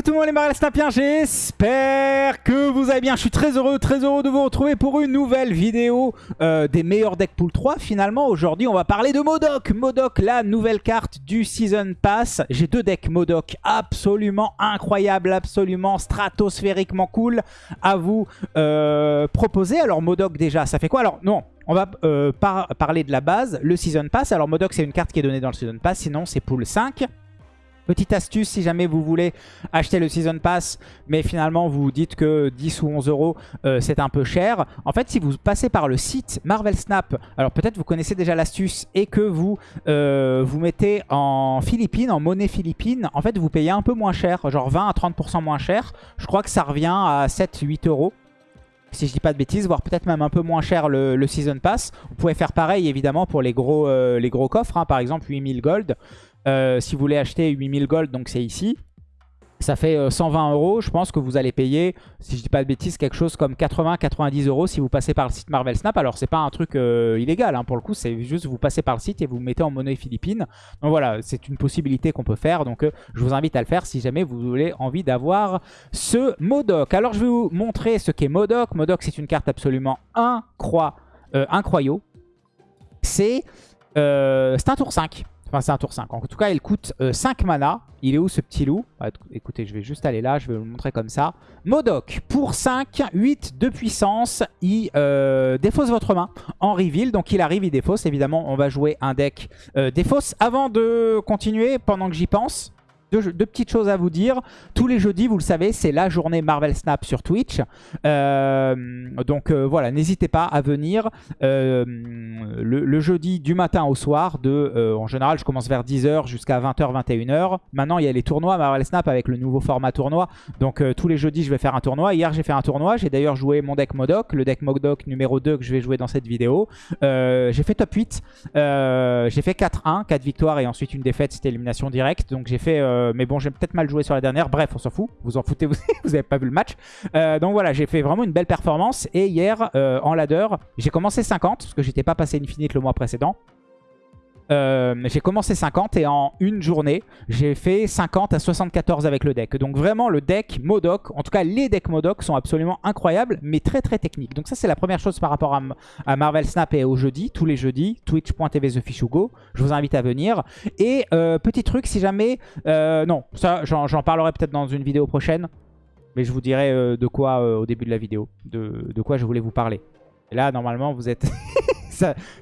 Coucou tout le monde les Marvel Snapiens, j'espère que vous allez bien. Je suis très heureux, très heureux de vous retrouver pour une nouvelle vidéo euh, des meilleurs decks pool 3. Finalement, aujourd'hui, on va parler de Modoc. Modoc, la nouvelle carte du Season Pass. J'ai deux decks Modoc absolument incroyables, absolument stratosphériquement cool à vous euh, proposer. Alors Modoc déjà, ça fait quoi? Alors non, on va euh, parler de la base, le Season Pass. Alors Modoc, c'est une carte qui est donnée dans le Season Pass, sinon c'est pool 5. Petite astuce, si jamais vous voulez acheter le Season Pass, mais finalement vous dites que 10 ou 11 euros euh, c'est un peu cher. En fait, si vous passez par le site Marvel Snap, alors peut-être vous connaissez déjà l'astuce et que vous euh, vous mettez en Philippines, en monnaie philippine, en fait vous payez un peu moins cher, genre 20 à 30% moins cher. Je crois que ça revient à 7-8 euros si je dis pas de bêtises, voire peut-être même un peu moins cher le, Season Pass. Vous pouvez faire pareil évidemment pour les gros, euh, coffres, hein. par exemple 8000 gold. Euh, si vous voulez acheter 8000 gold, donc c'est ici. Ça fait 120 euh, euros. Je pense que vous allez payer, si je dis pas de bêtises, quelque chose comme 80-90 euros si vous passez par le site Marvel Snap. Alors c'est pas un truc euh, illégal hein, pour le coup, c'est juste vous passez par le site et vous mettez en monnaie philippine. Donc voilà, c'est une possibilité qu'on peut faire. Donc je vous invite à le faire si jamais vous avez envie d'avoir ce Modoc. Alors je vais vous montrer ce qu'est Modoc. Modoc c'est une carte absolument incroyable. C'est un tour 5. Enfin, c'est un tour 5. En tout cas, il coûte 5 euh, mana. Il est où ce petit loup? Écoutez, je vais juste aller là. Je vais vous le montrer comme ça. Modoc, pour 5, 8 de puissance. Il euh, défausse votre main en reveal. Donc, il arrive, il défausse. Évidemment, on va jouer un deck euh, défausse. Avant de continuer, pendant que j'y pense, deux, petites choses à vous dire. Tous les jeudis, vous le savez, c'est la journée Marvel Snap sur Twitch. Euh, donc euh, voilà, n'hésitez pas à venir euh, le, jeudi du matin au soir. En général, je commence vers 10h jusqu'à 20h, 21h. Maintenant, il y a les tournois Marvel Snap avec le nouveau format tournoi. Donc tous les jeudis, je vais faire un tournoi. Hier, j'ai fait un tournoi. J'ai d'ailleurs joué mon deck Modoc, le deck Modoc numéro 2 que je vais jouer dans cette vidéo. j'ai fait top 8. j'ai fait 4-1, 4 victoires et ensuite une défaite, c'était élimination directe. Donc j'ai fait euh, mais bon, j'ai peut-être mal joué sur la dernière. Bref, on s'en fout. Vous en foutez, vous n'avez pas vu le match. Euh, donc voilà, j'ai fait vraiment une belle performance. Et hier, euh, en ladder, j'ai commencé 50, parce que j'étais pas passé Infinite le mois précédent. Euh, j'ai commencé 50 et en une journée, j'ai fait 50 à 74 avec le deck. Donc vraiment, le deck Modoc, en tout cas les decks Modoc sont absolument incroyables, mais très très techniques. Donc ça, c'est la première chose par rapport à, Marvel Snap et au jeudi, tous les jeudis, twitch.tv TheFishugo. Je vous invite à venir. Et euh, petit truc, si jamais... Euh, non, ça, j'en parlerai peut-être dans une vidéo prochaine. Mais je vous dirai de quoi au début de la vidéo, de, de quoi je voulais vous parler. Et là, normalement, vous êtes...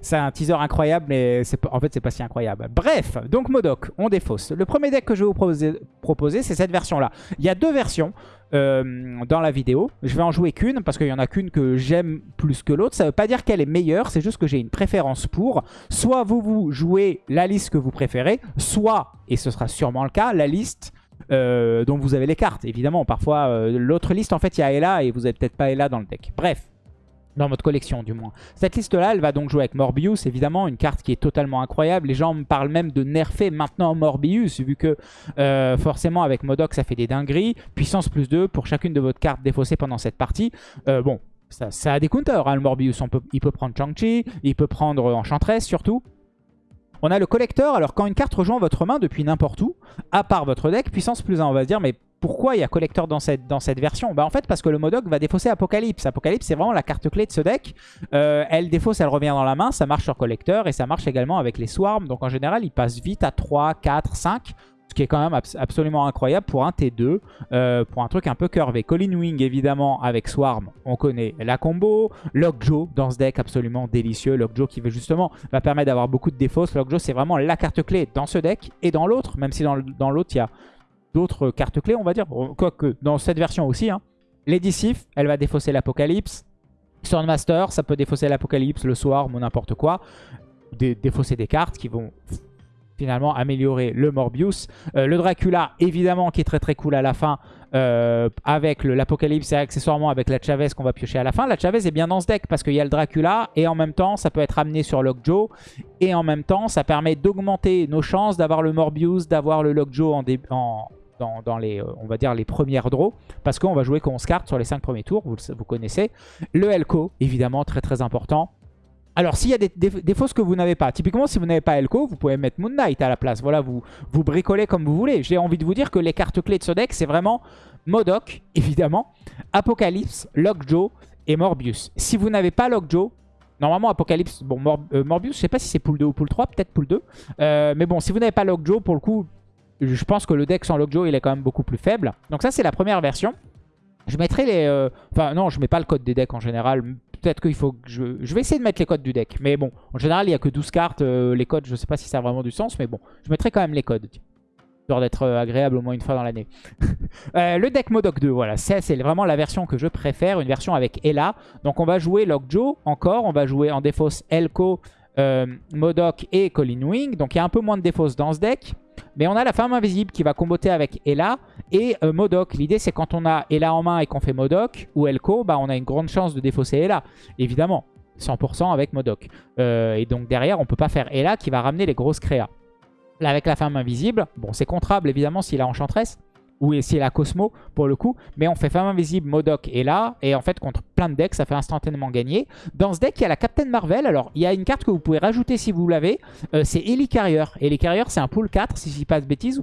c'est un teaser incroyable, mais en fait, c'est pas si incroyable. Bref, donc Modoc, on défausse. Le premier deck que je vais vous proposer, c'est cette version-là. Il y a deux versions. Euh, dans la vidéo. Je vais en jouer qu'une parce qu'il y en a qu'une que j'aime plus que l'autre. Ça ne veut pas dire qu'elle est meilleure, c'est juste que j'ai une préférence pour. Soit vous, vous jouez la liste que vous préférez, soit, et ce sera sûrement le cas, la liste euh, dont vous avez les cartes. Évidemment, parfois, euh, l'autre liste, en fait, il y a Ella et vous n'avez peut-être pas Ella dans le deck. Bref, dans votre collection du moins. Cette liste-là, elle va donc jouer avec Morbius, évidemment, une carte qui est totalement incroyable. Les gens me parlent même de nerfer maintenant Morbius, vu que euh, forcément avec Modoc, ça fait des dingueries. Puissance plus 2 pour chacune de votre carte défaussée pendant cette partie. Euh, bon, ça, a des counters, hein, le Morbius. Il peut prendre Chang-Chi, il peut prendre Enchantress surtout. On a le collecteur, alors quand une carte rejoint votre main depuis n'importe où, à part votre deck, puissance plus 1, on va se dire, mais pourquoi il y a collecteur dans cette, dans cette version? Bah En fait, parce que le Modoc va défausser Apocalypse. Apocalypse, c'est vraiment la carte clé de ce deck. Euh, elle défausse, elle revient dans la main, ça marche sur collecteur et ça marche également avec les Swarms. Donc en général, il passe vite à 3, 4, 5. Ce qui est quand même absolument incroyable pour un T2, euh, pour un truc un peu curvé. Colin Wing, évidemment, avec Swarm, on connaît la combo. Lockjaw, dans ce deck, absolument délicieux. Lockjaw qui justement va permettre d'avoir beaucoup de défausses. Lockjaw, c'est vraiment la carte clé dans ce deck et dans l'autre, même si dans l'autre, il y a d'autres cartes clés, on va dire. Quoique, dans cette version aussi. Hein. Elle va défausser l'Apocalypse. Swordmaster, ça peut défausser l'Apocalypse, le Swarm ou n'importe quoi. défausser des cartes qui vont finalement améliorer le Morbius. Euh, le Dracula, évidemment, qui est très très cool à la fin, euh, avec l'Apocalypse et accessoirement avec la Chavez qu'on va piocher à la fin. La Chavez est bien dans ce deck parce qu'il y a le Dracula et en même temps, ça peut être amené sur Lockjaw. Et en même temps, ça permet d'augmenter nos chances d'avoir le Morbius, d'avoir le Lockjaw en, en, dans, les, euh, on va dire, les premières draws. Parce qu'on va jouer 11 cartes sur les 5 premiers tours, vous, vous connaissez. Le Elko, évidemment, très très important Alors, s'il y a des, des, fausses que vous n'avez pas, typiquement, si vous n'avez pas Elko, vous pouvez mettre Moon Knight à la place. Voilà, vous, vous bricolez comme vous voulez. J'ai envie de vous dire que les cartes clés de ce deck, c'est vraiment Modoc, évidemment, Apocalypse, Lockjaw et Morbius. Si vous n'avez pas Lockjaw, normalement Apocalypse, bon, euh, Morbius, je sais pas si c'est pool 2 ou pool 3, peut-être pool 2. Euh, mais bon, si vous n'avez pas Lockjaw, pour le coup, je pense que le deck sans Lockjaw, il est quand même beaucoup plus faible. Donc ça, c'est la première version. Je mettrai les... Euh, enfin, non, je mets pas le code des decks en général. Peut-être qu'il faut que je... Vais essayer de mettre les codes du deck. Mais bon, en général, il n'y a que 12 cartes. les codes, je sais pas si ça a vraiment du sens. Mais bon, je mettrai quand même les codes d'être euh, agréable au moins une fois dans l'année. euh, le deck Modoc 2, voilà, c'est vraiment la version que je préfère, une version avec Ella. Donc on va jouer Lockjaw encore, on va jouer en défausse Elko, euh, Modoc et Colin Wing. Donc il y a un peu moins de défausse dans ce deck. Mais on a la femme invisible qui va comboter avec Ella et euh, Modoc. L'idée c'est quand on a Ella en main et qu'on fait Modoc ou Elko, bah, on a une grande chance de défausser Ella, évidemment. 100% avec Modoc. Euh, et donc derrière, on peut pas faire Ella qui va ramener les grosses créas. Avec la femme invisible, bon, c'est contrable évidemment s'il a Enchantress ou s'il a Cosmo pour le coup. Mais on fait femme invisible, Modoc est là. Et en fait, contre plein de decks, ça fait instantanément gagner. Dans ce deck, il y a la Captain Marvel. Alors, il y a une carte que vous pouvez rajouter si vous l'avez. Euh, c'est Ellie Carrier. Ellie Carrier, c'est un pool 4, si je dis pas de bêtises.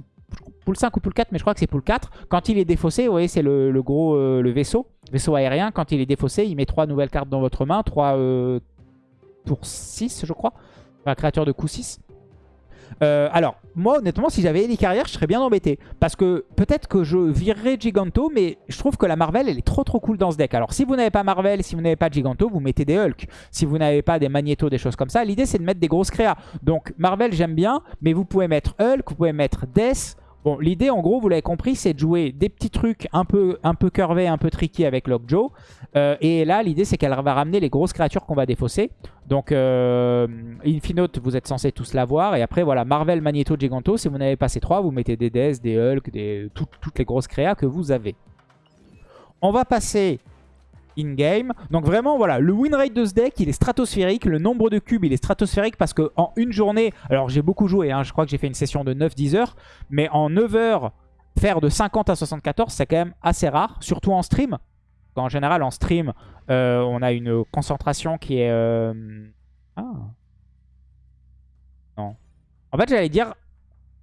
Pool 5 ou pool 4, mais je crois que c'est pool 4. Quand il est défaussé, vous voyez, c'est le, gros euh, le vaisseau. Vaisseau aérien. Quand il est défaussé, il met 3 nouvelles cartes dans votre main. 3 euh, tour 6, je crois. Enfin, créature de coup 6. Euh, alors, moi, honnêtement, si j'avais Ellie Carrière, je serais bien embêté. Parce que peut-être que je virerais Giganto, mais je trouve que la Marvel, elle est trop trop cool dans ce deck. Alors, si vous n'avez pas Marvel, si vous n'avez pas Giganto, vous mettez des Hulk. Si vous n'avez pas des Magneto, des choses comme ça, l'idée, c'est de mettre des grosses créas. Donc, Marvel, j'aime bien, mais vous pouvez mettre Hulk, vous pouvez mettre Death, Bon, l'idée, en gros, vous l'avez compris, c'est de jouer des petits trucs un peu, un peu curvés, un peu tricky avec Lockjaw. Euh, et là, l'idée, c'est qu'elle va ramener les grosses créatures qu'on va défausser. Donc, euh, Infinote, vous êtes censé tous l'avoir. Et après, voilà, Marvel, Magneto, Giganto. Si vous n'avez pas ces trois, vous mettez des Death, des Hulk, des, toutes les grosses créas que vous avez. On va passer in-game. Donc vraiment, voilà, le win rate de ce deck, il est stratosphérique. Le nombre de cubes, il est stratosphérique parce qu'en une journée, alors j'ai beaucoup joué, hein, je crois que j'ai fait une session de 9-10 heures, mais en 9 heures, faire de 50 à 74, c'est quand même assez rare, surtout en stream. En général, en stream, euh, on a une concentration qui est... Euh, ah. Non. En fait, j'allais dire,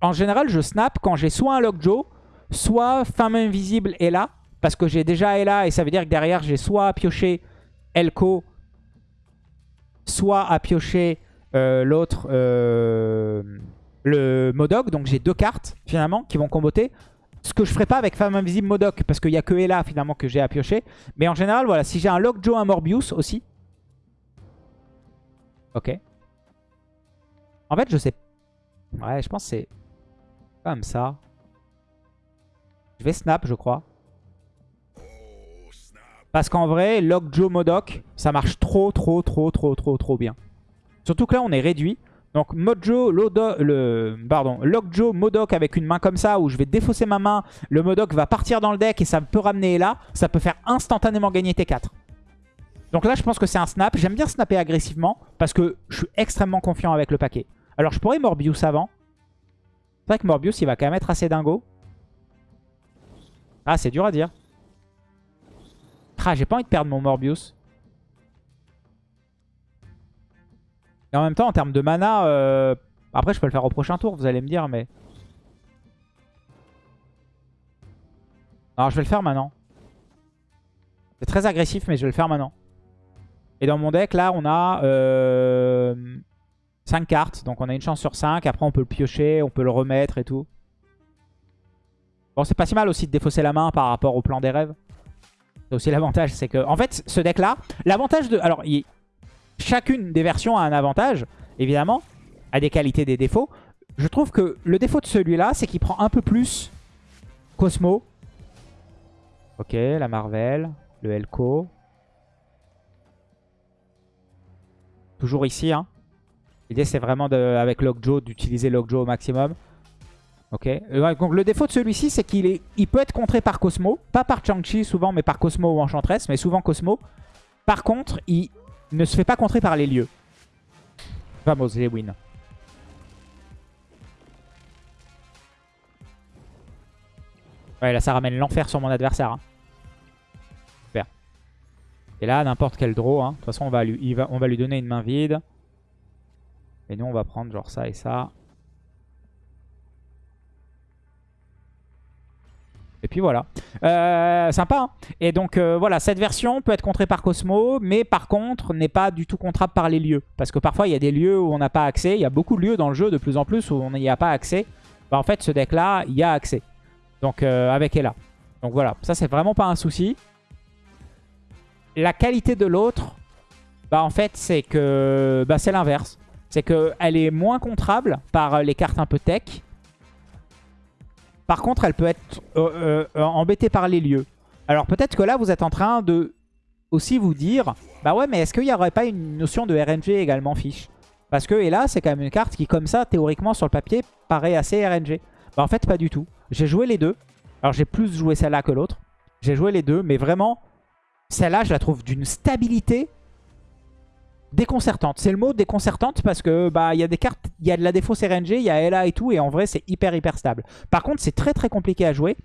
en général, je snap quand j'ai soit un Lockjaw, soit Femme Invisible est là. Parce que j'ai déjà Ella et ça veut dire que derrière j'ai soit à piocher Elko, soit à piocher euh, l'autre, euh, le Modoc. Donc j'ai deux cartes finalement qui vont comboter. Ce que je ferai pas avec Femme Invisible Modoc parce qu'il n'y a que Ella finalement que j'ai à piocher. Mais en général, voilà, si j'ai un Lockjaw, un Morbius aussi. Ok. En fait, je sais. Ouais, je pense que c'est comme ça. Je vais snap, je crois. Parce qu'en vrai, Lockjaw Modoc, ça marche trop, trop, trop, trop, trop, trop bien. Surtout que là, on est réduit. Donc Mojo, le, pardon, Lockjaw, Modoc avec une main comme ça où je vais défausser ma main, le Modoc va partir dans le deck et ça peut ramener là, ça peut faire instantanément gagner T4. Donc là je pense que c'est un snap, j'aime bien snapper agressivement parce que je suis extrêmement confiant avec le paquet. Alors je pourrais Morbius avant. C'est vrai que Morbius il va quand même être assez dingo. Ah c'est dur à dire. Ah, j'ai pas envie de perdre mon Morbius. Et en même temps, en termes de mana, euh, après je peux le faire au prochain tour, vous allez me dire, mais... Alors je vais le faire maintenant. C'est très agressif, mais je vais le faire maintenant. Et dans mon deck, là, on a 5 euh, cartes. Donc on a une chance sur 5. Après, on peut le piocher, on peut le remettre et tout. Bon, c'est pas si mal aussi de défausser la main par rapport au plan des rêves. C'est aussi l'avantage, c'est que... En fait, ce deck-là, l'avantage de... Alors, chacune des versions a un avantage, évidemment, a des qualités, des défauts. Je trouve que le défaut de celui-là, c'est qu'il prend un peu plus Cosmo. Ok, la Marvel, le Elko. Toujours ici, hein. L'idée, c'est vraiment, de, avec Lockjaw, d'utiliser Lockjaw au maximum. Ok. Euh, donc le défaut de celui-ci, c'est qu'il est, il peut être contré par Cosmo. Pas par Chang-Chi souvent, mais par Cosmo ou Enchantress, mais souvent Cosmo. Par contre, il ne se fait pas contrer par les lieux. Vamos, les win. Ouais, là, ça ramène l'enfer sur mon adversaire. Hein. Super. Et là, n'importe quel draw. hein. De toute façon, on va, lui, on va lui donner une main vide. Et nous, on va prendre genre ça et ça. Et puis voilà. Euh, sympa. Hein et donc euh, voilà, cette version peut être contrée par Cosmo, mais par contre n'est pas du tout contrable par les lieux. Parce que parfois il y a des lieux où on n'a pas accès. Il y a beaucoup de lieux dans le jeu de plus en plus où on n'y a pas accès. Bah, en fait ce deck là, il y a accès. Donc euh, avec Ella. Donc voilà, ça c'est vraiment pas un souci. La qualité de l'autre, bah en fait c'est que bah, c'est l'inverse. C'est qu'elle est moins contrable par les cartes un peu tech. Par contre, elle peut être euh, euh, embêtée par les lieux. Alors peut-être que là, vous êtes en train de aussi vous dire, bah ouais, mais est-ce qu'il n'y aurait pas une notion de RNG également fiche? Parce que, et là, c'est quand même une carte qui, comme ça, théoriquement, sur le papier, paraît assez RNG. Bah en fait, pas du tout. J'ai joué les deux. Alors j'ai plus joué celle-là que l'autre. J'ai joué les deux, mais vraiment, celle-là, je la trouve d'une stabilité déconcertante. C'est le mot déconcertante parce que bah il y a des cartes, il y a de la défausse RNG, il y a LA et tout, et en vrai c'est hyper hyper stable. Par contre c'est très très compliqué à jouer.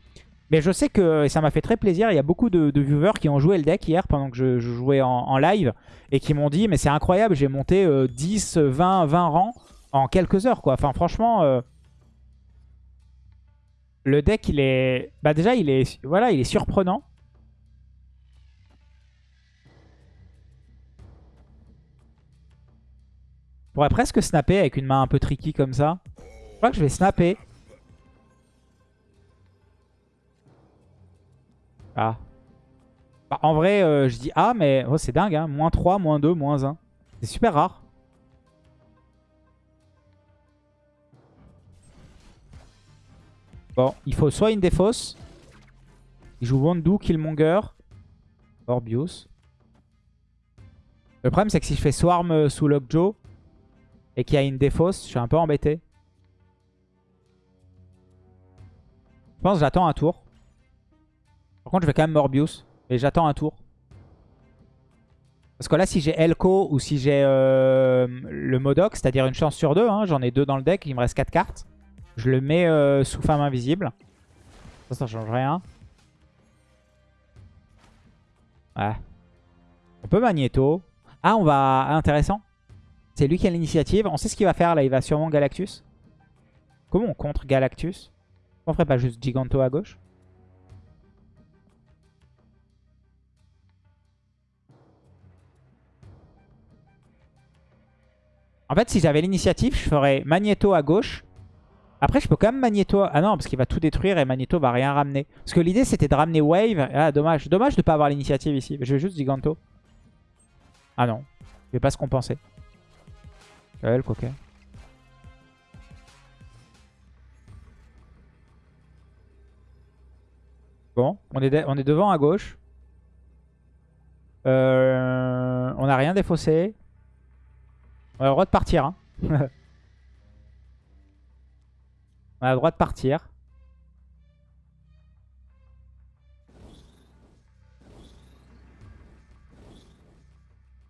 Mais je sais que ça m'a fait très plaisir, il y a beaucoup de, viewers qui ont joué le deck hier pendant que je, jouais en, live et qui m'ont dit mais c'est incroyable, j'ai monté 10, 20, 20 rangs en quelques heures quoi. Enfin franchement, euh, le deck il est, bah déjà il est, voilà, il est surprenant. Pourrais presque snapper avec une main un peu tricky comme ça. Je crois que je vais snapper. Ah. Bah, en vrai, euh, je dis ah, mais oh, c'est dingue. Hein. Moins 3, moins 2, moins 1. C'est super rare. Bon, il faut soit une défausse. Il joue Wandu, Killmonger, Orbius. Le problème, c'est que si je fais Swarm euh, sous Lockjaw, et qu'il y a une défausse, je suis un peu embêté. Je pense que j'attends un tour. Par contre, je vais quand même Morbius. Et j'attends un tour. Parce que là, si j'ai Elko ou si j'ai euh, le Modoc, c'est-à-dire une chance sur deux, hein, j'en ai deux dans le deck, il me reste quatre cartes. Je le mets euh, sous femme invisible. Ça, ça change rien. Ouais. On peut Magneto. Ah, on va... Ah, intéressant. C'est lui qui a l'initiative. On sait ce qu'il va faire là. Il va sûrement Galactus. Comment on contre Galactus On ferait pas juste Giganto à gauche En fait, si j'avais l'initiative, je ferais Magneto à gauche. Après, je peux quand même Magneto... Ah non, parce qu'il va tout détruire et Magneto va rien ramener. Parce que l'idée, c'était de ramener Wave. Ah, dommage. Dommage de ne pas avoir l'initiative ici. Je vais juste Giganto. Ah non. Je vais pas se compenser. Ok. Bon, on est, on est devant à gauche. Euh, on n'a rien défaussé. On a le droit de partir. Hein. on a le droit de partir.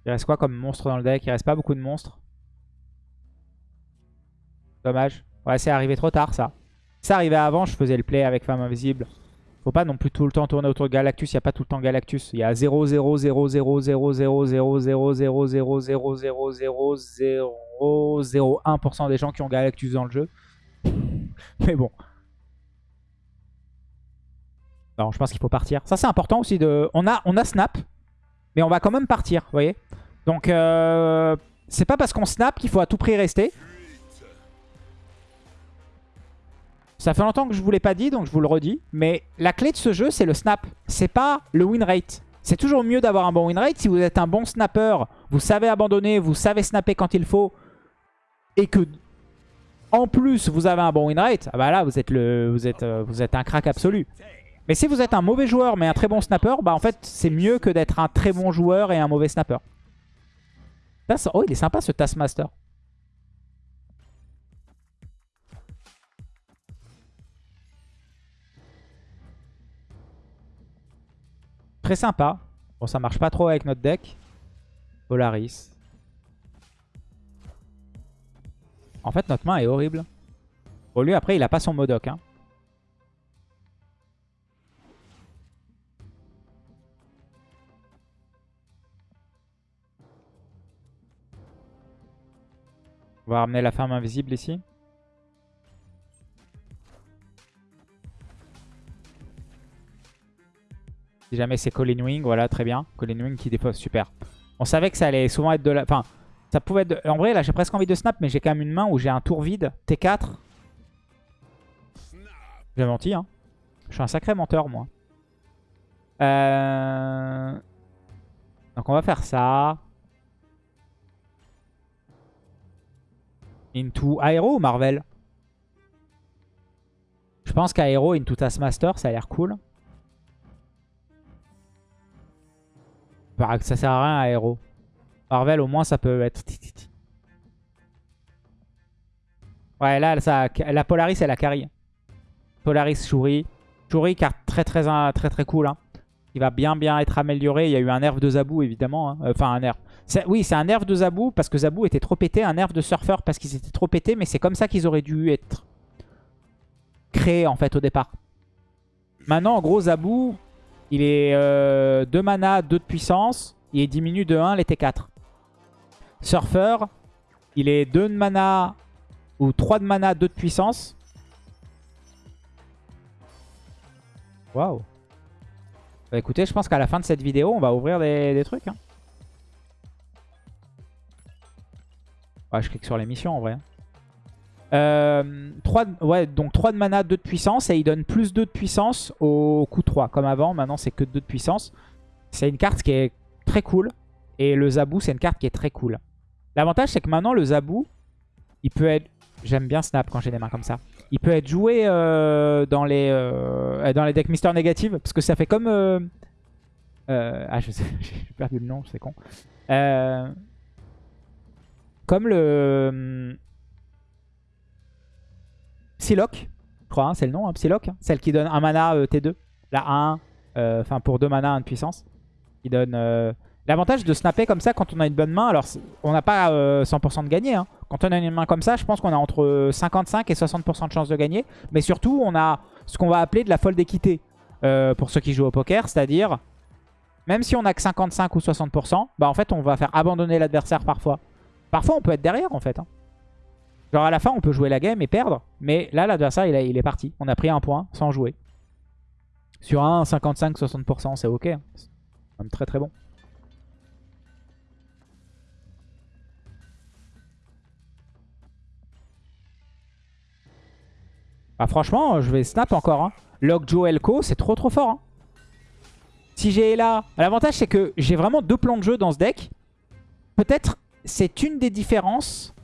Il reste quoi comme monstre dans le deck? Il reste pas beaucoup de monstres. Dommage. Ouais, c'est arrivé trop tard, ça. Ça arrivait avant, je faisais le play avec Femme Invisible. Faut pas non plus tout le temps tourner autour de Galactus. Il n'y a pas tout le temps Galactus. Il y a 0, 0, 0, 0, 0, 0, 0, 0, 0, 0, 0, 0, 0, 0, 0, 1% des gens qui ont Galactus dans le jeu. Mais bon. Non, je pense qu'il faut partir. Ça, c'est important aussi de... On a, on a snap, mais on va quand même partir, vous voyez Donc, euh, c'est pas parce qu'on snap qu'il faut à tout prix rester. Ça fait longtemps que je vous l'ai pas dit, donc je vous le redis. Mais la clé de ce jeu, c'est le snap. C'est pas le win rate. C'est toujours mieux d'avoir un bon win rate. Si vous êtes un bon snapper, vous savez abandonner, vous savez snapper quand il faut, et que en plus vous avez un bon win rate, ah bah là vous êtes, le, vous êtes, euh, vous êtes un crack absolu. Mais si vous êtes un mauvais joueur mais un très bon snapper, bah en fait c'est mieux que d'être un très bon joueur et un mauvais snapper. Oh il est sympa ce Taskmaster. Très sympa. Bon, ça marche pas trop avec notre deck. Polaris. En fait, notre main est horrible. Au lieu, après, il a pas son Modoc. Hein. On va ramener la ferme invisible ici. Si jamais c'est Colin Wing, voilà, très bien. Colin Wing qui défausse, super. On savait que ça allait souvent être de la... Enfin, ça pouvait être... En vrai, là, j'ai presque envie de snap, mais j'ai quand même une main où j'ai un tour vide. T4. J'ai menti, hein. Je suis un sacré menteur, moi. Euh... Donc on va faire ça. Into Aero ou Marvel Je pense qu'Aero into Taskmaster, ça a l'air cool. Ça sert à rien Aero. Marvel, au moins, ça peut être... Ouais, là, ça, la Polaris, elle a carry. Polaris, Shuri. Shuri, carte très, très, très, très cool. Hein. Il va bien, bien être amélioré. Il y a eu un nerf de Zabou, évidemment. Hein. Enfin, un nerf. Oui, c'est un nerf de Zabou parce que Zabou était trop pété. Un nerf de Surfer parce qu'ils étaient trop pétés. Mais c'est comme ça qu'ils auraient dû être créés, en fait, au départ. Maintenant, en gros, Zabou, il est 2 euh, mana, 2 de puissance. Il diminue de 1 les T4. Surfer, il est 2 de mana ou 3 de mana, 2 de puissance. Waouh. Bah écoutez, je pense qu'à la fin de cette vidéo, on va ouvrir des, trucs. Hein. Je clique sur les missions en vrai. Hein. Euh, 3, ouais, donc 3 de mana, 2 de puissance. Et il donne plus 2 de puissance au coup 3. Comme avant, maintenant c'est que 2 de puissance. C'est une carte qui est très cool. Et le Zabou, c'est une carte qui est très cool. L'avantage, c'est que maintenant, le Zabou, il peut être... J'aime bien Snap quand j'ai des mains comme ça. Il peut être joué euh, dans, les, euh, dans les decks Mister Négative. Parce que ça fait comme... Ah, je sais, j'ai perdu le nom, c'est con. comme le... Psylocke, je crois, hein, c'est le nom, hein, Psylocke. Celle qui donne un mana T2. La 1, enfin pour 2 mana, 1 de puissance. Qui donne... L'avantage de snapper comme ça quand on a une bonne main, alors on n'a pas 100% de gagner. Hein. Quand on a une main comme ça, je pense qu'on a entre 55 et 60% de chance de gagner. Mais surtout, on a ce qu'on va appeler de la folle d'équité euh, pour ceux qui jouent au poker. C'est-à-dire, même si on a que 55 ou 60%, bah en fait, on va faire abandonner l'adversaire parfois. Parfois, on peut être derrière en fait. Hein. Genre à la fin, on peut jouer la game et perdre. Mais là, l'adversaire, il, est parti. On a pris un point sans jouer. Sur un 55-60%, c'est ok. Hein. C'est même très très bon. Bah franchement, je vais snap encore. Hein. Joe Elko, c'est trop trop fort. Hein. Si j'ai là... L'avantage, c'est que j'ai vraiment deux plans de jeu dans ce deck. Peut-être c'est une des différences.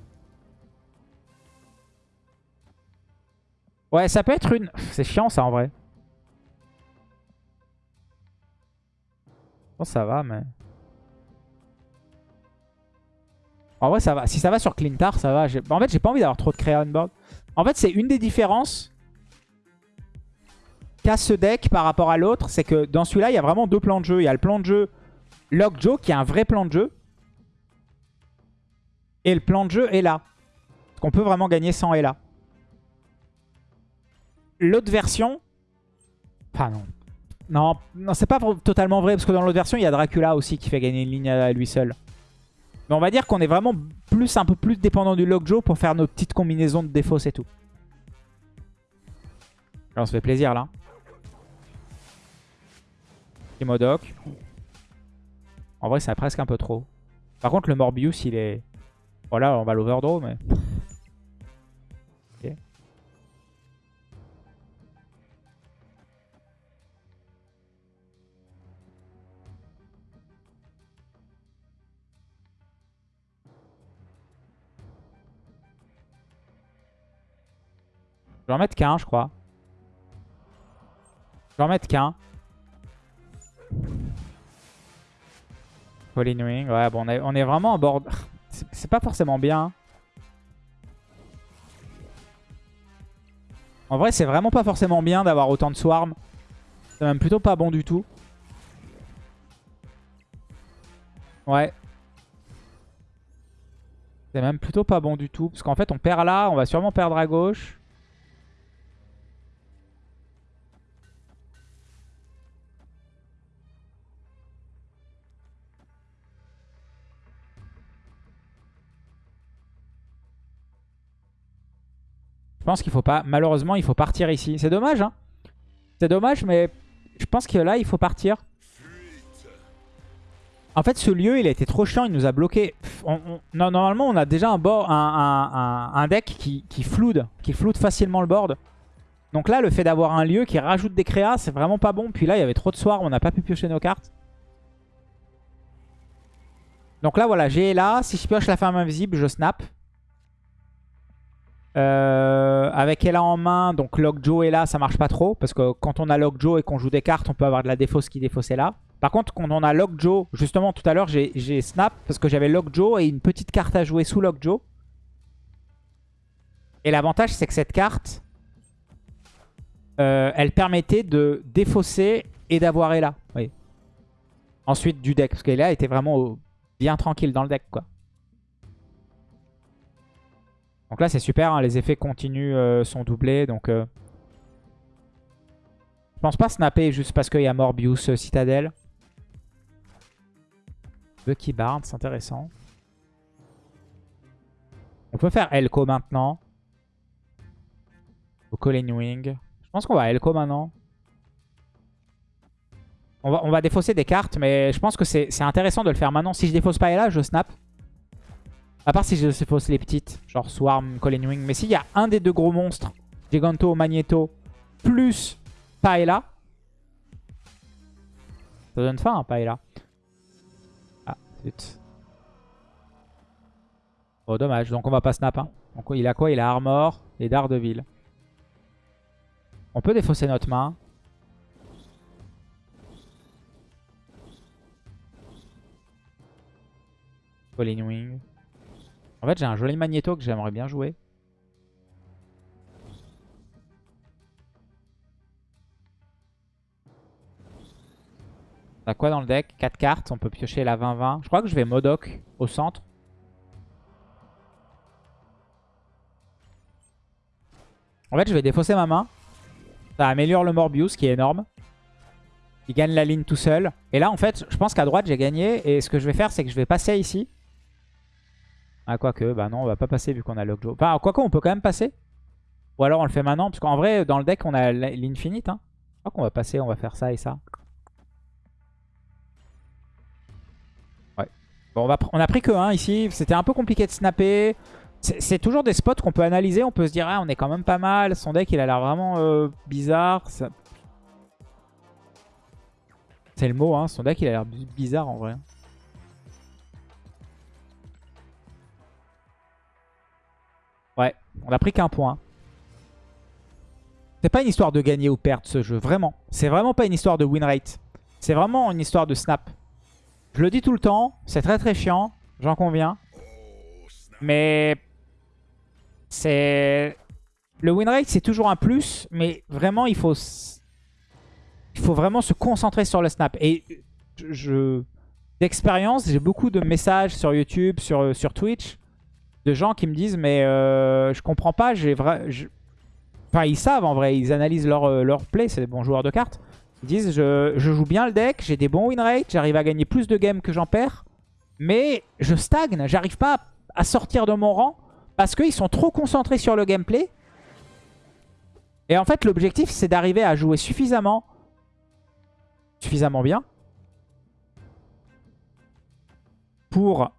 Ouais, ça peut être une... C'est chiant ça en vrai. Bon, ça va, mais... En vrai, ça va. Si ça va sur Clintar, ça va. En fait, j'ai pas envie d'avoir trop de créa on. En fait, c'est une des différences qu'a ce deck par rapport à l'autre. C'est que dans celui-là, il y a vraiment deux plans de jeu. Il y a le plan de jeu Lockjaw qui est un vrai plan de jeu. Et le plan de jeu est là. Qu'on peut vraiment gagner sans là. L'autre version... Enfin non. Non, non c'est pas totalement vrai parce que dans l'autre version, il y a Dracula aussi qui fait gagner une ligne à lui seul. Mais on va dire qu'on est vraiment plus un peu plus dépendant du Lockjaw pour faire nos petites combinaisons de défauts, et tout. Là, on se fait plaisir, là. Modoc. En vrai, c'est presque un peu trop. Par contre, le Morbius, il est... Voilà, on va l'overdraw, mais... Je vais en mettre qu'un, je crois. Je vais en mettre qu'un. Wing, ouais, bon, on est, vraiment en bord... C'est pas forcément bien. En vrai, c'est vraiment pas forcément bien d'avoir autant de swarm. C'est même plutôt pas bon du tout. Ouais. C'est même plutôt pas bon du tout. Parce qu'en fait, on perd là, on va sûrement perdre à gauche. Je pense qu'il faut pas... Malheureusement, il faut partir ici. C'est dommage, hein. C'est dommage, mais je pense que là, il faut partir. En fait, ce lieu, il a été trop chiant. Il nous a bloqué. normalement, on a déjà un, un, deck qui, qui floude, qui floude facilement le board. Donc là, le fait d'avoir un lieu qui rajoute des créas, c'est vraiment pas bon. Puis là, il y avait trop de soirs, on n'a pas pu piocher nos cartes. Donc là, voilà, j'ai là. Si je pioche la ferme invisible, je snap. Euh, avec Ella en main, donc Lockjaw là, ça marche pas trop. Parce que quand on a Lockjaw et qu'on joue des cartes, on peut avoir de la défausse qui défausse là. Par contre, quand on a Lockjaw, justement tout à l'heure, j'ai snap parce que j'avais Lockjaw et une petite carte à jouer sous Lockjaw. Et l'avantage, c'est que cette carte, euh, elle permettait de défausser et d'avoir Ella. Ensuite du deck, parce qu'Ella était vraiment bien tranquille dans le deck. quoi. Donc là, c'est super. Hein, les effets continus euh, sont doublés. Donc, euh, je pense pas snapper juste parce qu'il y a Morbius euh, Citadel. Bucky Barnes, c'est intéressant. On peut faire Elko maintenant. Au Colin Wing. Je pense qu'on va Elko maintenant. On va, on va défausser des cartes, mais je pense que c'est intéressant de le faire maintenant. Si je défausse pas là, je snap. À part si je fausse les petites, genre Swarm, Colin Wing. Mais s'il y a un des deux gros monstres, Giganto, Magneto, plus Paella. Ça donne faim, hein, Paella. Ah, zut. Oh, dommage. Donc on va pas snap. Hein. Donc il a quoi? Il a Armor et Daredevil. On peut défausser notre main. Colin Wing. En fait, j'ai un joli magnéto que j'aimerais bien jouer. On a quoi dans le deck? 4 cartes, on peut piocher la 20-20. Je crois que je vais Modoc au centre. En fait, je vais défausser ma main. Ça améliore le Morbius qui est énorme. Il gagne la ligne tout seul. Et là, en fait, je pense qu'à droite, j'ai gagné. Et ce que je vais faire, c'est que je vais passer ici. Ah, quoique, bah non, on va pas passer vu qu'on a Lockjaw. Enfin, quoique, on peut quand même passer. Ou alors on le fait maintenant, parce qu'en vrai, dans le deck, on a l'infinite. Hein. Je crois qu'on va passer, on va faire ça et ça. Ouais. Bon, on, va a pris que 1 ici. C'était un peu compliqué de snapper. C'est toujours des spots qu'on peut analyser. On peut se dire, ah, on est quand même pas mal. Son deck, il a l'air vraiment euh, bizarre. C'est le mot, hein. Son deck, il a l'air bizarre en vrai. On a pris qu'un point. C'est pas une histoire de gagner ou perdre ce jeu, vraiment. C'est vraiment pas une histoire de win rate. C'est vraiment une histoire de snap. Je le dis tout le temps, c'est très très chiant, j'en conviens. Mais c'est... Le win rate c'est toujours un plus, mais vraiment il faut... Il faut vraiment se concentrer sur le snap. Et je... D'expérience, j'ai beaucoup de messages sur YouTube, sur, sur Twitch de gens qui me disent mais euh, je comprends pas, j'ai vrai, enfin ils savent en vrai, ils analysent leur, euh, leur play, c'est des bons joueurs de cartes. Ils disent je, joue bien le deck, j'ai des bons win rates, j'arrive à gagner plus de games que j'en perds, mais je stagne, j'arrive pas à sortir de mon rang parce qu'ils sont trop concentrés sur le gameplay. Et en fait l'objectif c'est d'arriver à jouer suffisamment, suffisamment bien pour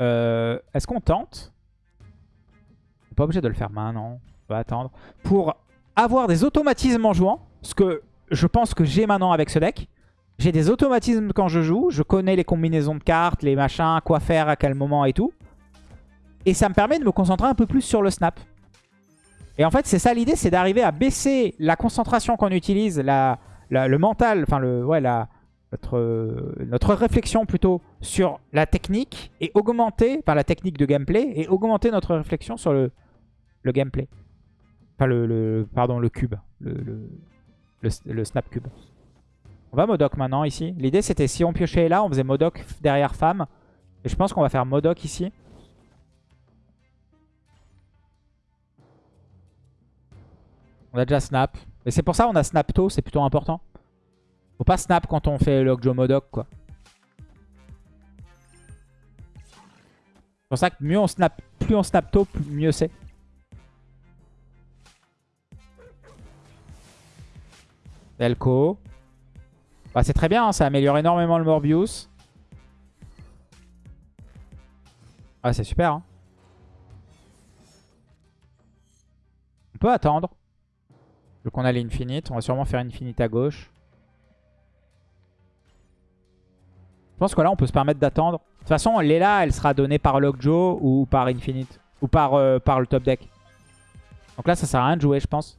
euh, est-ce qu'on tente? On pas obligé de le faire maintenant. On va attendre. Pour avoir des automatismes en jouant. Ce que je pense que j'ai maintenant avec ce deck. J'ai des automatismes quand je joue. Je connais les combinaisons de cartes, les machins, quoi faire, à quel moment et tout. Et ça me permet de me concentrer un peu plus sur le snap. Et en fait, c'est ça l'idée, c'est d'arriver à baisser la concentration qu'on utilise, le mental, enfin le, ouais, la, notre, notre réflexion plutôt sur la technique et augmenter, par la technique de gameplay, et augmenter notre réflexion sur le, le gameplay. Enfin, le, pardon, le cube, le, le, snap cube. On va Modoc maintenant ici. L'idée c'était si on piochait là, on faisait Modoc derrière femme. Et je pense qu'on va faire Modoc ici. On a déjà snap. Et c'est pour ça qu'on a snap tôt, c'est plutôt important. Faut pas snap quand on fait le Modoc quoi. C'est pour ça que mieux on snap, plus on snap tôt, plus mieux c'est. Delco. Bah, c'est très bien, hein, ça améliore énormément le Morbius. Ah, c'est super. Hein. On peut attendre. Vu qu'on a l'infinite, on va sûrement faire infinite à gauche. Je pense que là, on peut se permettre d'attendre. De toute façon, Lela, elle sera donnée par Lockjaw ou par Infinite. Ou par, euh, par le top deck. Donc là, ça sert à rien de jouer, je pense.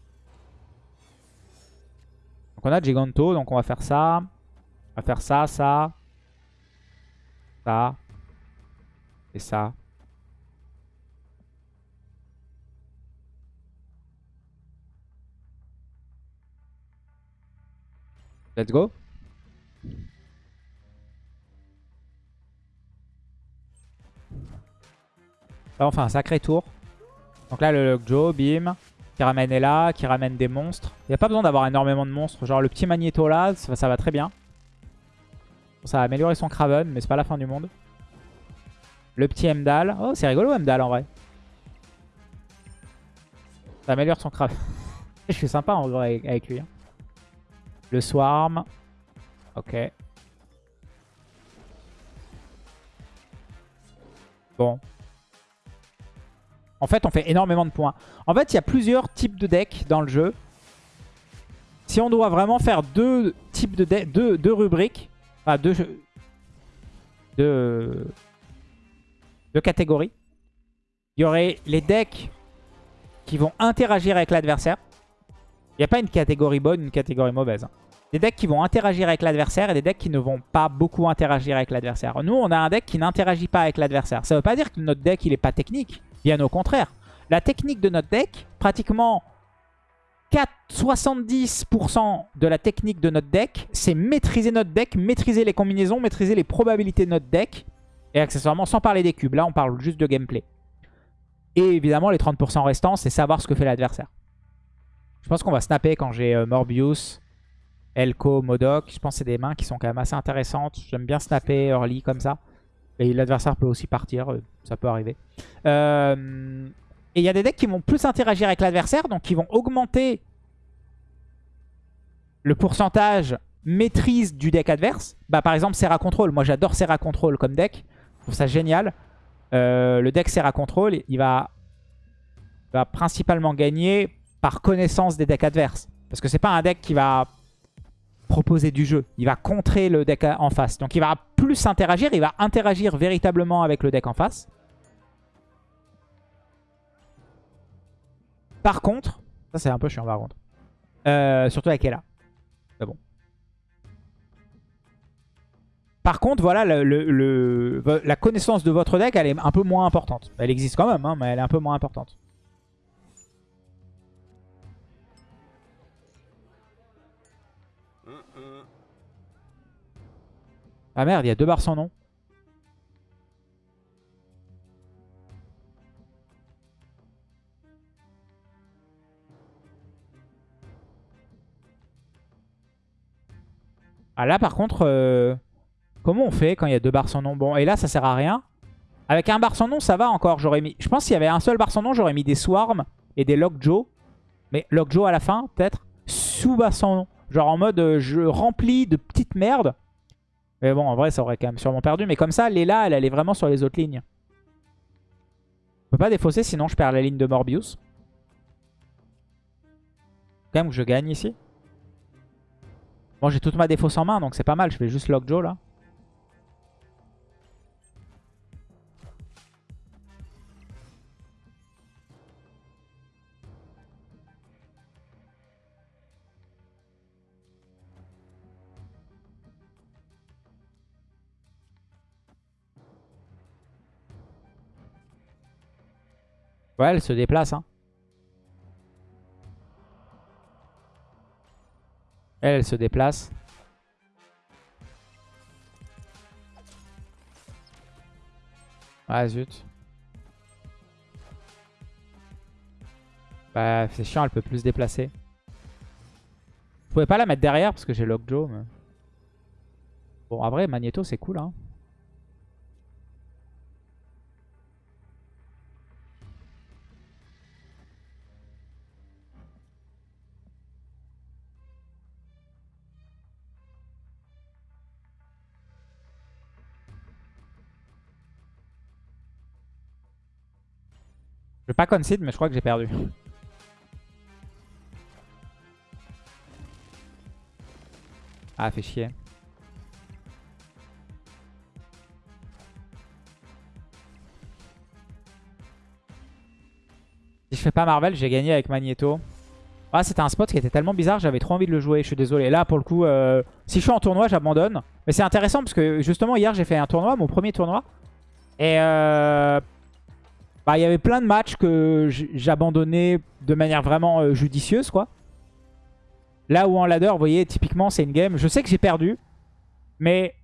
Donc on a Giganto, donc on va faire ça. On va faire ça, ça. Ça. Et ça. Let's go. Là, on fait un sacré tour. Donc là, le Joe, bim, qui ramène Ella, qui ramène des monstres. Il n'y a pas besoin d'avoir énormément de monstres. Genre le petit Magneto là, ça, va très bien. Ça va améliorer son Craven, mais c'est pas la fin du monde. Le petit Emdal. Oh, c'est rigolo Emdal en vrai. Ça améliore son Craven. Je suis sympa en vrai avec lui. Hein. Le Swarm. Ok. Bon. En fait, on fait énormément de points. En fait, il y a plusieurs types de decks dans le jeu. Si on doit vraiment faire deux types de decks, deux, rubriques, enfin deux, deux, catégories, il y aurait les decks qui vont interagir avec l'adversaire. Il n'y a pas une catégorie bonne, une catégorie mauvaise. Hein. Des decks qui vont interagir avec l'adversaire et des decks qui ne vont pas beaucoup interagir avec l'adversaire. Nous, on a un deck qui n'interagit pas avec l'adversaire. Ça ne veut pas dire que notre deck, il n'est pas technique. Bien au contraire. La technique de notre deck, pratiquement 70% de la technique de notre deck, c'est maîtriser notre deck, maîtriser les combinaisons, maîtriser les probabilités de notre deck. Et accessoirement, sans parler des cubes. Là, on parle juste de gameplay. Et évidemment, les 30% restants, c'est savoir ce que fait l'adversaire. Je pense qu'on va snapper quand j'ai euh, Morbius, Elko, Modoc. Je pense que c'est des mains qui sont quand même assez intéressantes. J'aime bien snapper early comme ça. Et l'adversaire peut aussi partir, euh, ça peut arriver. Euh, et il y a des decks qui vont plus interagir avec l'adversaire, donc qui vont augmenter le pourcentage maîtrise du deck adverse. Bah, par exemple, Serra Control. Moi, j'adore Serra Control comme deck. Je trouve ça génial. Euh, le deck Serra Control, il va, va principalement gagner par connaissance des decks adverses. Parce que c'est pas un deck qui va proposer du jeu. Il va contrer le deck en face. Donc il va plus interagir, il va interagir véritablement avec le deck en face. Par contre, ça c'est un peu chiant par contre. Euh, surtout avec Ella. Mais bon. Par contre, voilà, la connaissance de votre deck, elle est un peu moins importante. Elle existe quand même, hein, mais elle est un peu moins importante. Ah merde, il y a deux barres sans nom. Ah là par contre, euh, comment on fait quand il y a deux barres sans nom? Bon, et là ça sert à rien. Avec un bar sans nom, ça va encore. J'aurais mis. Je pense s'il y avait un seul bar sans nom, j'aurais mis des Swarms et des Lockjaw. Mais Lockjaw à la fin, peut-être. Sous bar sans nom. Genre en mode, euh, je remplis de petites merdes. Mais bon, en vrai, ça aurait quand même sûrement perdu. Mais comme ça, Léla, elle, elle est vraiment sur les autres lignes. Je peux pas défausser, sinon je perds la ligne de Morbius. Quand même que je gagne ici. Bon, j'ai toute ma défausse en main, donc c'est pas mal. Je fais juste Lockjaw, là. Elle se déplace. Hein. Elle, se déplace. Ah zut. Bah c'est chiant, elle peut plus se déplacer. Je pouvais pas la mettre derrière parce que j'ai Lockjaw. Bon, en vrai, Magneto c'est cool. Hein. Pas concede, mais je crois que j'ai perdu. Ah, fait chier. Si je fais pas Marvel, j'ai gagné avec Magneto. Ah, c'était un spot qui était tellement bizarre, j'avais trop envie de le jouer, je suis désolé. Là, pour le coup, euh, si je suis en tournoi, j'abandonne. Mais c'est intéressant parce que justement, hier, j'ai fait un tournoi, mon premier tournoi. Et euh, bah, il y avait plein de matchs que j'abandonnais de manière vraiment euh, judicieuse, quoi. Là où en ladder, vous voyez, typiquement, c'est une game. Je sais que j'ai perdu, mais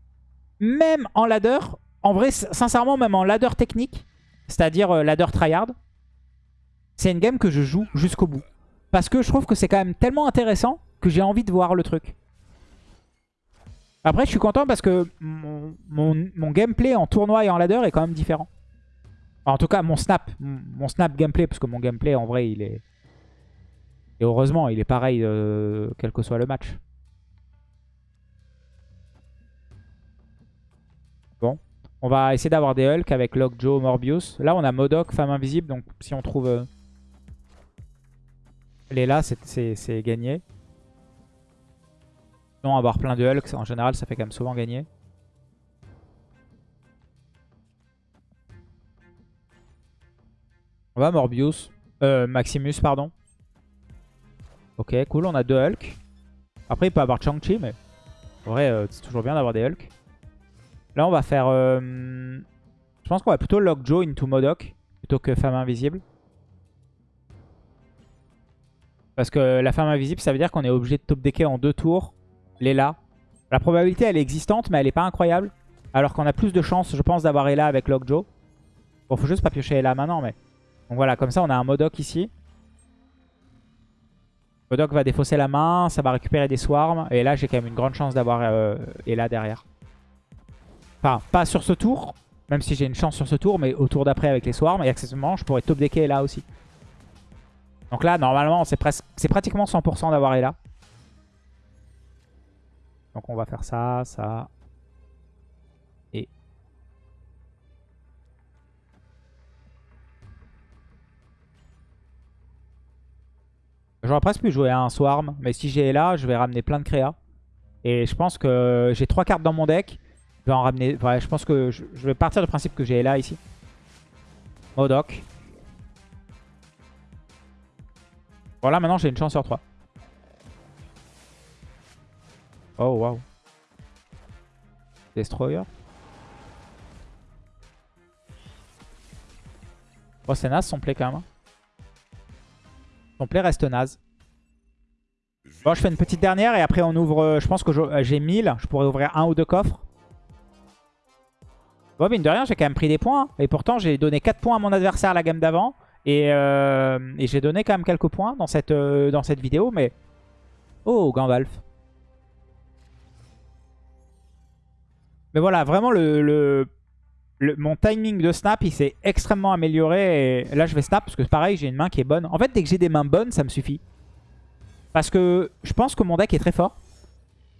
même en ladder, en vrai, sincèrement, même en ladder technique, c'est-à-dire ladder tryhard, c'est une game que je joue jusqu'au bout. Parce que je trouve que c'est quand même tellement intéressant que j'ai envie de voir le truc. Après, je suis content parce que mon, gameplay en tournoi et en ladder est quand même différent. En tout cas, mon snap, mon snap gameplay, parce que mon gameplay, en vrai, il est... Et heureusement, il est pareil, euh, quel que soit le match. Bon. On va essayer d'avoir des Hulk avec Lockjaw, Morbius. Là, on a Modoc, Femme Invisible. Donc, si on trouve... Euh, est là, c'est gagné. Non, avoir plein de Hulk, en général, ça fait quand même souvent gagner. On Morbius. Euh, Maximus, pardon. Ok, cool, on a deux Hulk. Après, il peut avoir Chang-Chi, mais en vrai, euh, c'est toujours bien d'avoir des Hulk. Là, on va faire... Euh, je pense qu'on va plutôt Lockjaw into Modoc plutôt que Femme Invisible. Parce que la femme invisible, ça veut dire qu'on est obligé de top decker en deux tours. Lela. La probabilité, elle est existante, mais elle est pas incroyable. Alors qu'on a plus de chances, je pense, d'avoir Ella avec Lockjaw. Bon, faut juste pas piocher Ella maintenant, mais... Donc voilà, comme ça, on a un Modoc ici. Modoc va défausser la main, ça va récupérer des swarms. Et là, j'ai quand même une grande chance d'avoir euh, Ella derrière. Enfin, pas sur ce tour, même si j'ai une chance sur ce tour, mais au tour d'après avec les swarms. Et accessoirement, je pourrais top decker Ella aussi. Donc là, normalement, c'est pratiquement 100% d'avoir Ella. Donc on va faire ça, ça. J'aurais presque pu jouer à un Swarm, mais si j'ai Ella, je vais ramener plein de créa. Et je pense que j'ai trois cartes dans mon deck. Je vais en ramener... Ouais, je pense que je, vais partir du principe que j'ai Ella ici. Modoc. Voilà, maintenant j'ai une chance sur 3. Oh, waouh. Destroyer. Oh, c'est naze son play quand même. Play reste naze. Bon, je fais une petite dernière et après on ouvre... Euh, je pense que euh, j'ai 1000. Je pourrais ouvrir un ou deux coffres. Bon, mine de rien, j'ai quand même pris des points. Hein. Et pourtant, j'ai donné 4 points à mon adversaire la gamme d'avant. Euh, et, j'ai donné quand même quelques points dans cette, euh, dans cette vidéo, mais... Oh, Gandalf. Mais voilà, vraiment, le, mon timing de snap, il s'est extrêmement amélioré. Et là, je vais snap parce que pareil, j'ai une main qui est bonne. En fait, dès que j'ai des mains bonnes, ça me suffit. Parce que je pense que mon deck est très fort.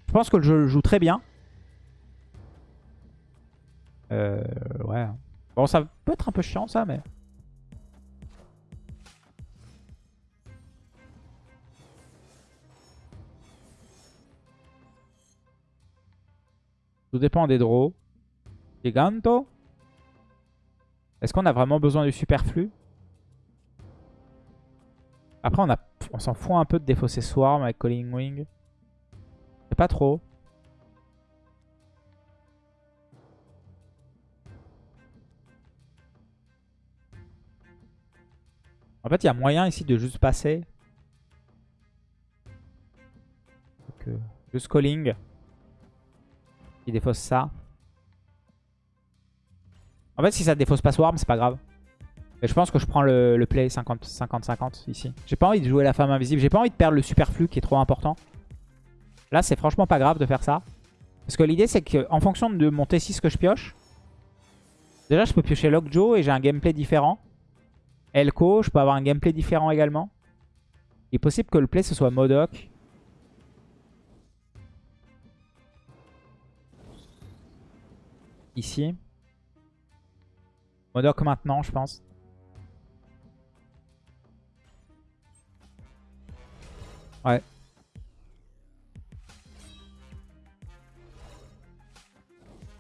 Je pense que je le joue très bien. Euh, ouais. Bon, ça peut être un peu chiant, ça, mais... Tout dépend des draws. Giganto. Est-ce qu'on a vraiment besoin du superflu? Après, on, s'en fout un peu de défausser Swarm avec Calling Wing. C'est pas trop. En fait, il y a moyen ici de juste passer. Donc, juste calling. Il défausse ça. En fait, si ça défausse pas Swarm, c'est pas grave. Mais je pense que je prends le, play 50-50 ici. J'ai pas envie de jouer la femme invisible. J'ai pas envie de perdre le superflu qui est trop important. Là, c'est franchement pas grave de faire ça. Parce que l'idée, c'est qu'en fonction de mon T6 que je pioche, déjà, je peux piocher Lockjaw et j'ai un gameplay différent. Elko, je peux avoir un gameplay différent également. Il est possible que le play, ce soit Modoc. Ici. Modoc maintenant, je pense. Ouais.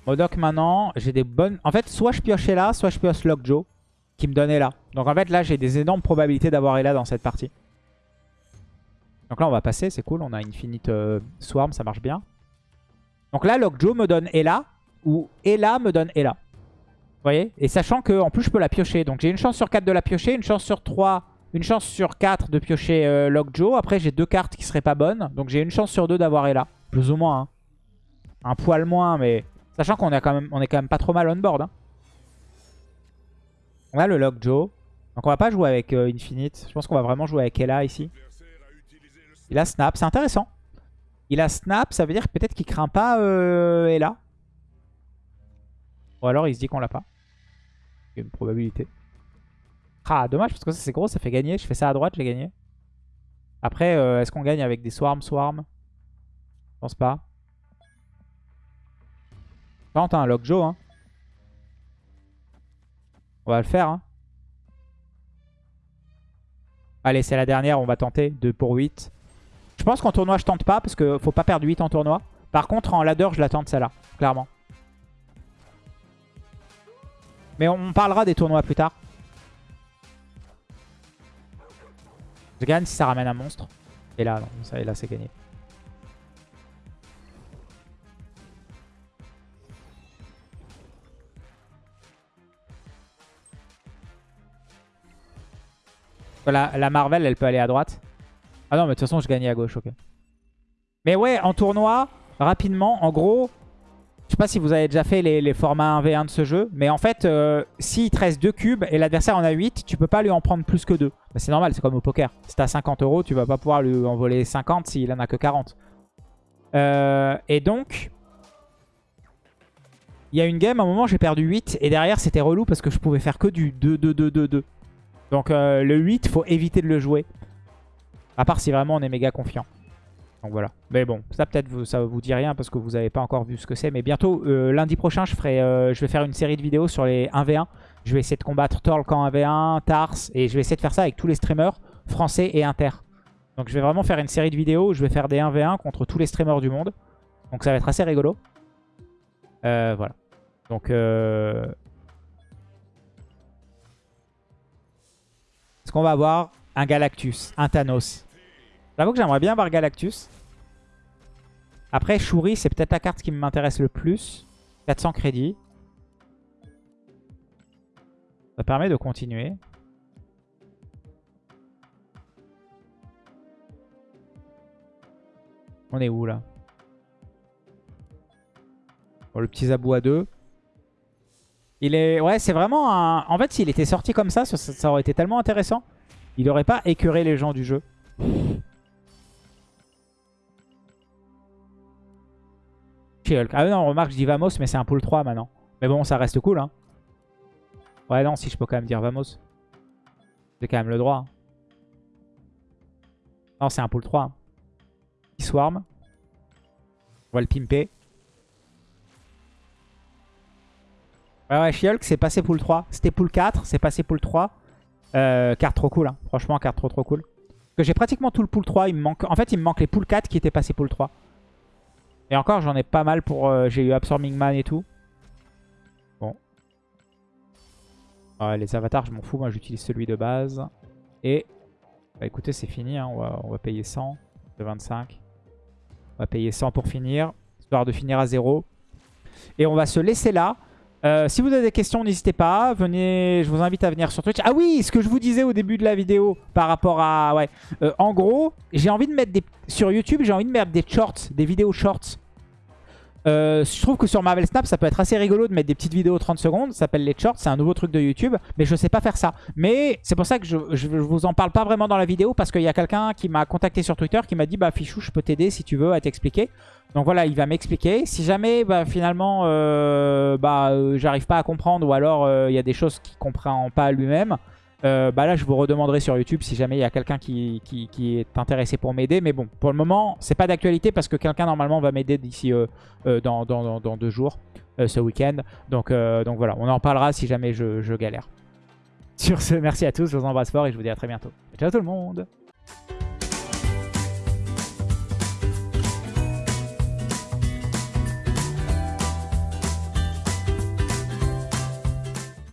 Modoc maintenant, j'ai des bonnes... En fait, soit je piochais là, soit je pioche Lockjaw, qui me donne là. Donc en fait, là, j'ai des énormes probabilités d'avoir Ella dans cette partie. Donc là, on va passer, c'est cool. On a Infinite euh, Swarm, ça marche bien. Donc là, Lockjaw me donne Ella, ou Ella me donne Ella. Vous voyez? Et sachant que en plus, je peux la piocher. Donc j'ai une chance sur 4 de la piocher, une chance sur 3... Une chance sur 4 de piocher euh, Lockjaw. Après, j'ai deux cartes qui seraient pas bonnes. Donc j'ai une chance sur 2 d'avoir Ella. Plus ou moins. Hein. Un poil moins, mais... Sachant qu'on est, quand même, on est quand même pas trop mal on board. Hein. On a le Lockjaw. Donc on va pas jouer avec euh, Infinite. Je pense qu'on va vraiment jouer avec Ella ici. Il a Snap. C'est intéressant. Il a Snap. Ça veut dire peut-être qu'il craint pas euh, Ella. Ou alors il se dit qu'on l'a pas. Il y a une probabilité. Ah, dommage parce que ça c'est gros. Ça fait gagner. Je fais ça à droite, j'ai gagné. Après, euh, est-ce qu'on gagne avec des Swarm Swarm? Je pense pas. Par contre, un Lockjaw. Hein. On va le faire. Hein. Allez, c'est la dernière. On va tenter. 2 pour 8. Je pense qu'en tournoi, je tente pas. Parce qu'il faut pas perdre 8 en tournoi. Par contre, en ladder, je la tente celle-là. Clairement. Mais on parlera des tournois plus tard. Je gagne si ça ramène un monstre. Et là, non, et là c'est gagné. La, Marvel, elle peut aller à droite. Ah non, mais de toute façon, je gagnais à gauche, ok. Mais ouais, en tournoi, rapidement, en gros, pas si vous avez déjà fait les, formats 1v1 de ce jeu, mais en fait, euh, s'il te reste 2 cubes et l'adversaire en a 8, tu peux pas lui en prendre plus que 2. Bah, c'est normal, c'est comme au poker. Si t'as 50 euros, tu vas pas pouvoir lui en voler 50 s'il en a que 40. Euh, et donc, il y a une game, à un moment j'ai perdu 8 et derrière c'était relou parce que je pouvais faire que du 2-2-2-2-2. Donc euh, le 8, faut éviter de le jouer. À part si vraiment on est méga confiant. Donc voilà. Mais bon, ça peut-être ça vous dit rien parce que vous n'avez pas encore vu ce que c'est. Mais bientôt, euh, lundi prochain, euh, je vais faire une série de vidéos sur les 1v1. Je vais essayer de combattre Torlk en 1v1, Tars. Et je vais essayer de faire ça avec tous les streamers français et inter. Donc je vais vraiment faire une série de vidéos où je vais faire des 1v1 contre tous les streamers du monde. Donc ça va être assez rigolo. voilà. Donc Est-ce qu'on va avoir un Galactus, un Thanos J'avoue que j'aimerais bien avoir Galactus. Après, Shuri, c'est peut-être la carte qui m'intéresse le plus. 400 crédits. Ça permet de continuer. On est où là? Le petit Zabou à 2. Il est... Ouais, c'est vraiment un... En fait, s'il était sorti comme ça, ça, aurait été tellement intéressant. Il aurait pas écœuré les gens du jeu. Ah non, remarque, je dis Vamos, mais c'est un pool 3 maintenant. Mais bon, ça reste cool, hein. Ouais, non, si je peux quand même dire Vamos. J'ai quand même le droit. Hein. Non, c'est un pool 3. Hein. Swarm. On va le pimper. Ouais, ouais, She-Hulk, c'est passé pool 3. C'était pool 4, c'est passé pool 3. Euh, carte trop cool, hein. franchement, carte trop trop cool. Parce que j'ai pratiquement tout le pool 3. Il me manque... En fait, il me manque les pool 4 qui étaient passés pool 3. Et encore, j'en ai pas mal pour... Euh, j'ai eu Absorbing Man et tout. Bon. Ouais, les avatars, je m'en fous. Moi, j'utilise celui de base. Et... Bah écoutez, c'est fini. Hein. On, va, on, va, payer 100 de 25. On va payer 100 pour finir. Histoire de finir à 0. Et on va se laisser là. Euh, si vous avez des questions, n'hésitez pas. Venez, je vous invite à venir sur Twitch. Ah oui, ce que je vous disais au début de la vidéo par rapport à... Ouais. Euh, en gros, j'ai envie de mettre des... Sur YouTube, j'ai envie de mettre des shorts, des vidéos shorts. Euh, je trouve que sur Marvel Snap, ça peut être assez rigolo de mettre des petites vidéos 30 secondes. Ça s'appelle les shorts, c'est un nouveau truc de YouTube. Mais je sais pas faire ça. Mais c'est pour ça que je, je, vous en parle pas vraiment dans la vidéo. Parce qu'il y a quelqu'un qui m'a contacté sur Twitter qui m'a dit Bah Fichou, je peux t'aider si tu veux à t'expliquer. Donc voilà, il va m'expliquer. Si jamais bah, finalement euh, bah, euh, j'arrive pas à comprendre ou alors il y a des choses qu'il comprend pas lui-même, euh, bah là je vous redemanderai sur YouTube si jamais il y a quelqu'un qui, qui, est intéressé pour m'aider. Mais bon, pour le moment, c'est pas d'actualité parce que quelqu'un normalement va m'aider d'ici euh, euh, dans, dans, dans, deux jours, ce week-end. Donc, donc voilà, on en parlera si jamais je, je galère. Sur ce, merci à tous, je vous embrasse fort et je vous dis à très bientôt. Ciao tout le monde